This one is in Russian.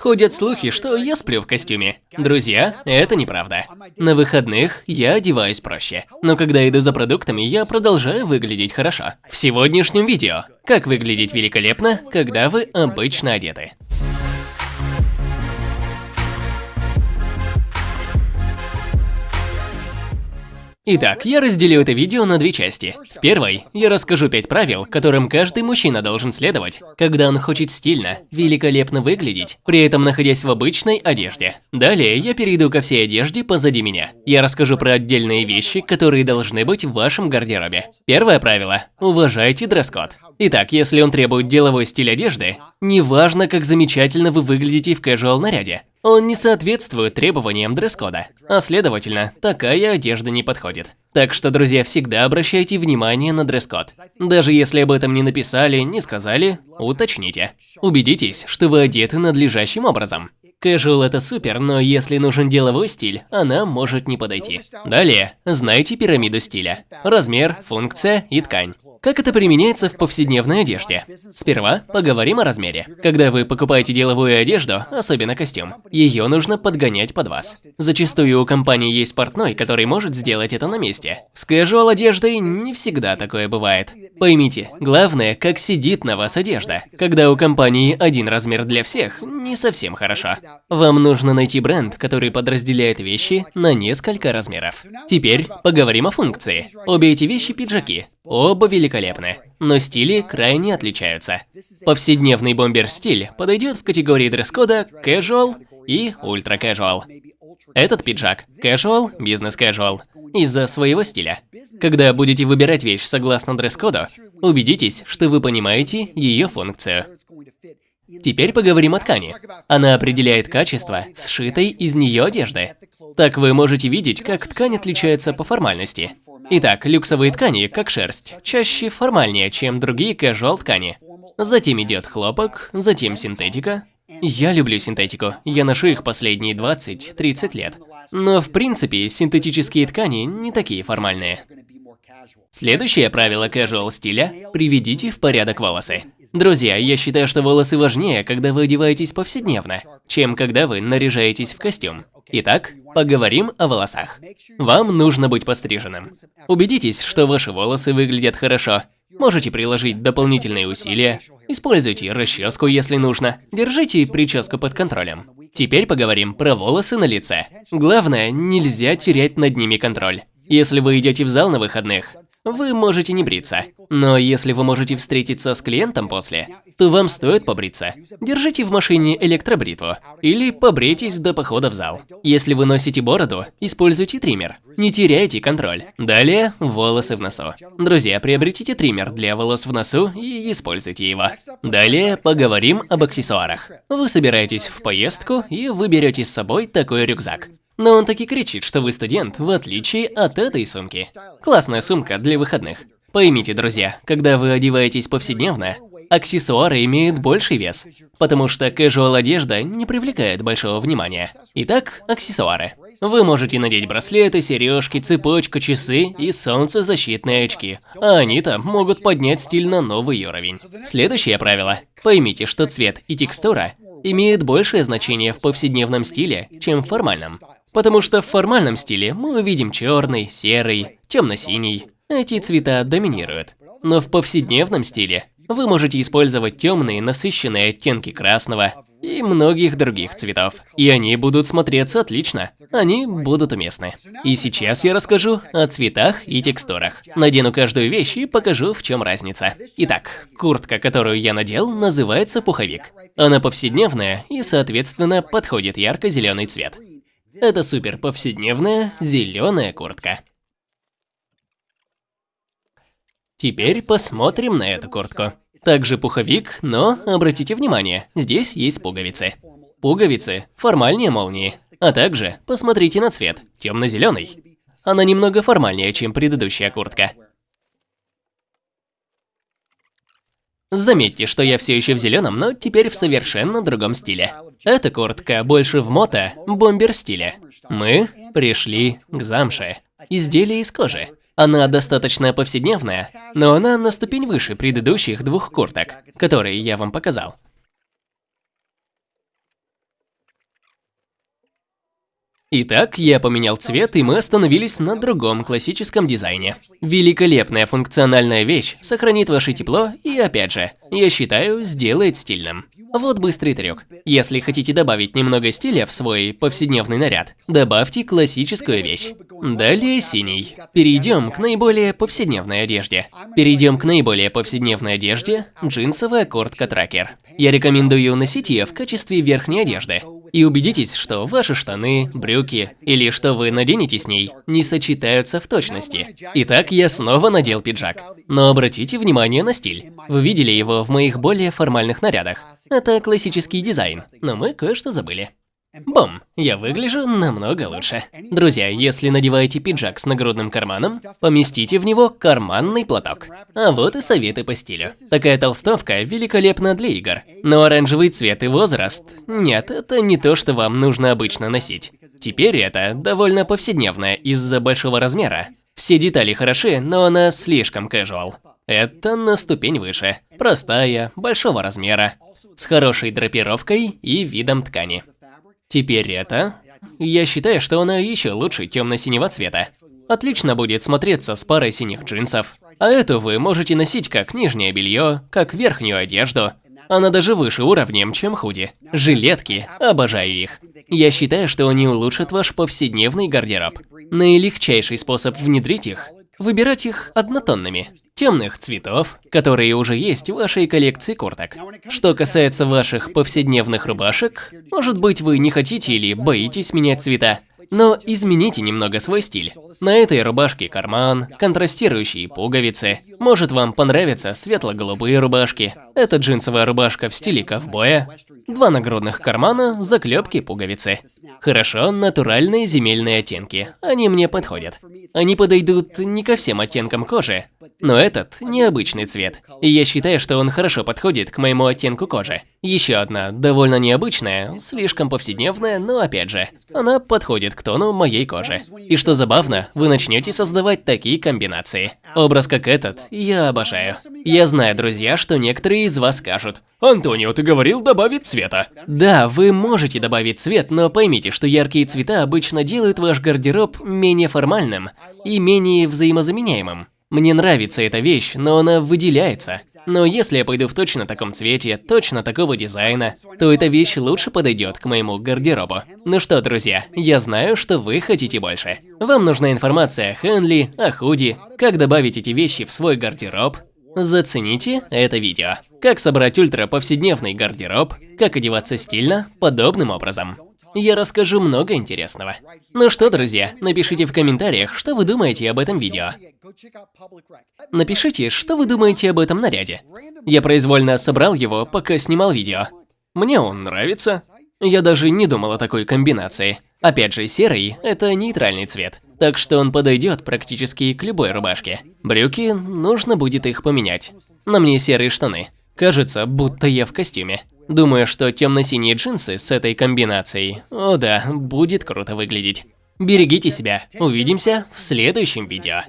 Ходят слухи, что я сплю в костюме. Друзья, это неправда. На выходных я одеваюсь проще. Но когда иду за продуктами, я продолжаю выглядеть хорошо. В сегодняшнем видео. Как выглядеть великолепно, когда вы обычно одеты. Итак, я разделю это видео на две части. В первой я расскажу пять правил, которым каждый мужчина должен следовать, когда он хочет стильно, великолепно выглядеть, при этом находясь в обычной одежде. Далее я перейду ко всей одежде позади меня. Я расскажу про отдельные вещи, которые должны быть в вашем гардеробе. Первое правило – уважайте дресс-код. Итак, если он требует деловой стиль одежды, неважно, как замечательно вы выглядите в casual наряде, он не соответствует требованиям дресс-кода, а следовательно, такая одежда не подходит. Так что, друзья, всегда обращайте внимание на дресс-код. Даже если об этом не написали, не сказали, уточните. Убедитесь, что вы одеты надлежащим образом. Casual это супер, но если нужен деловой стиль, она может не подойти. Далее, знайте пирамиду стиля. Размер, функция и ткань. Как это применяется в повседневной одежде? Сперва поговорим о размере. Когда вы покупаете деловую одежду, особенно костюм, ее нужно подгонять под вас. Зачастую у компании есть портной, который может сделать это на месте. С casual одеждой не всегда такое бывает. Поймите, главное, как сидит на вас одежда. Когда у компании один размер для всех, не совсем хорошо. Вам нужно найти бренд, который подразделяет вещи на несколько размеров. Теперь поговорим о функции. Обе эти вещи пиджаки. Оба великолепны великолепны, но стили крайне отличаются. Повседневный бомбер-стиль подойдет в категории дресс-кода casual и ultra casual. Этот пиджак casual, бизнес-casual из-за своего стиля. Когда будете выбирать вещь согласно дресс-коду, убедитесь, что вы понимаете ее функцию. Теперь поговорим о ткани. Она определяет качество сшитой из нее одежды. Так вы можете видеть, как ткань отличается по формальности. Итак, люксовые ткани, как шерсть, чаще формальнее, чем другие casual ткани. Затем идет хлопок, затем синтетика. Я люблю синтетику, я ношу их последние 20-30 лет. Но в принципе, синтетические ткани не такие формальные. Следующее правило casual стиля – приведите в порядок волосы. Друзья, я считаю, что волосы важнее, когда вы одеваетесь повседневно, чем когда вы наряжаетесь в костюм. Итак, поговорим о волосах. Вам нужно быть постриженным. Убедитесь, что ваши волосы выглядят хорошо. Можете приложить дополнительные усилия. Используйте расческу, если нужно. Держите прическу под контролем. Теперь поговорим про волосы на лице. Главное, нельзя терять над ними контроль. Если вы идете в зал на выходных, вы можете не бриться. Но если вы можете встретиться с клиентом после, то вам стоит побриться. Держите в машине электробритву или побрейтесь до похода в зал. Если вы носите бороду, используйте триммер. Не теряйте контроль. Далее волосы в носу. Друзья, приобретите триммер для волос в носу и используйте его. Далее поговорим об аксессуарах. Вы собираетесь в поездку и вы берете с собой такой рюкзак. Но он таки кричит, что вы студент, в отличие от этой сумки. Классная сумка для выходных. Поймите, друзья, когда вы одеваетесь повседневно, аксессуары имеют больший вес, потому что casual одежда не привлекает большого внимания. Итак, аксессуары. Вы можете надеть браслеты, сережки, цепочку, часы и солнцезащитные очки. А они-то могут поднять стиль на новый уровень. Следующее правило. Поймите, что цвет и текстура имеют большее значение в повседневном стиле, чем в формальном. Потому что в формальном стиле мы увидим черный, серый, темно-синий. Эти цвета доминируют. Но в повседневном стиле вы можете использовать темные, насыщенные оттенки красного и многих других цветов. И они будут смотреться отлично. Они будут уместны. И сейчас я расскажу о цветах и текстурах. Надену каждую вещь и покажу, в чем разница. Итак, куртка, которую я надел, называется пуховик. Она повседневная и, соответственно, подходит ярко-зеленый цвет. Это супер повседневная зеленая куртка. Теперь посмотрим на эту куртку. Также пуховик, но обратите внимание, здесь есть пуговицы. Пуговицы формальнее молнии, а также посмотрите на цвет, темно-зеленый. Она немного формальнее, чем предыдущая куртка. Заметьте, что я все еще в зеленом, но теперь в совершенно другом стиле. Эта куртка больше в мото, бомбер стиле. Мы пришли к замше. Изделие из кожи. Она достаточно повседневная, но она на ступень выше предыдущих двух курток, которые я вам показал. Итак, я поменял цвет, и мы остановились на другом классическом дизайне. Великолепная функциональная вещь, сохранит ваше тепло и, опять же, я считаю, сделает стильным. Вот быстрый трюк. Если хотите добавить немного стиля в свой повседневный наряд, добавьте классическую вещь. Далее синий. Перейдем к наиболее повседневной одежде. Перейдем к наиболее повседневной одежде – джинсовая куртка-тракер. Я рекомендую носить ее в качестве верхней одежды. И убедитесь, что ваши штаны, брюки или что вы наденете с ней не сочетаются в точности. Итак, я снова надел пиджак. Но обратите внимание на стиль. Вы видели его в моих более формальных нарядах. Это классический дизайн, но мы кое-что забыли. Бум! Я выгляжу намного лучше. Друзья, если надеваете пиджак с нагрудным карманом, поместите в него карманный платок. А вот и советы по стилю. Такая толстовка великолепна для игр. Но оранжевый цвет и возраст... Нет, это не то, что вам нужно обычно носить. Теперь это довольно повседневное из-за большого размера. Все детали хороши, но она слишком casual. Это на ступень выше. Простая, большого размера, с хорошей драпировкой и видом ткани. Теперь это... Я считаю, что она еще лучше темно-синего цвета. Отлично будет смотреться с парой синих джинсов. А эту вы можете носить как нижнее белье, как верхнюю одежду. Она даже выше уровнем, чем худи. Жилетки, обожаю их. Я считаю, что они улучшат ваш повседневный гардероб. Наилегчайший способ внедрить их Выбирать их однотонными, темных цветов, которые уже есть в вашей коллекции курток. Что касается ваших повседневных рубашек, может быть вы не хотите или боитесь менять цвета, но измените немного свой стиль. На этой рубашке карман, контрастирующие пуговицы. Может вам понравятся светло-голубые рубашки. Это джинсовая рубашка в стиле ковбоя. Два нагрудных кармана, заклепки, пуговицы. Хорошо, натуральные земельные оттенки. Они мне подходят. Они подойдут не ко всем оттенкам кожи, но этот необычный цвет. И я считаю, что он хорошо подходит к моему оттенку кожи. Еще одна, довольно необычная, слишком повседневная, но опять же, она подходит к тону моей кожи. И что забавно, вы начнете создавать такие комбинации. Образ как этот я обожаю. Я знаю, друзья, что некоторые из вас скажут, «Антонио, ты говорил добавить цвета». Да, вы можете добавить цвет, но поймите, что яркие цвета обычно делают ваш гардероб менее формальным и менее взаимозаменяемым. Мне нравится эта вещь, но она выделяется. Но если я пойду в точно таком цвете, точно такого дизайна, то эта вещь лучше подойдет к моему гардеробу. Ну что, друзья, я знаю, что вы хотите больше. Вам нужна информация о Хенли, о худи, как добавить эти вещи в свой гардероб. Зацените это видео. Как собрать ультра повседневный гардероб, как одеваться стильно, подобным образом. Я расскажу много интересного. Ну что, друзья, напишите в комментариях, что вы думаете об этом видео. Напишите, что вы думаете об этом наряде. Я произвольно собрал его, пока снимал видео. Мне он нравится. Я даже не думал о такой комбинации. Опять же, серый – это нейтральный цвет, так что он подойдет практически к любой рубашке. Брюки, нужно будет их поменять. На мне серые штаны. Кажется, будто я в костюме. Думаю, что темно-синие джинсы с этой комбинацией, о да, будет круто выглядеть. Берегите себя, увидимся в следующем видео.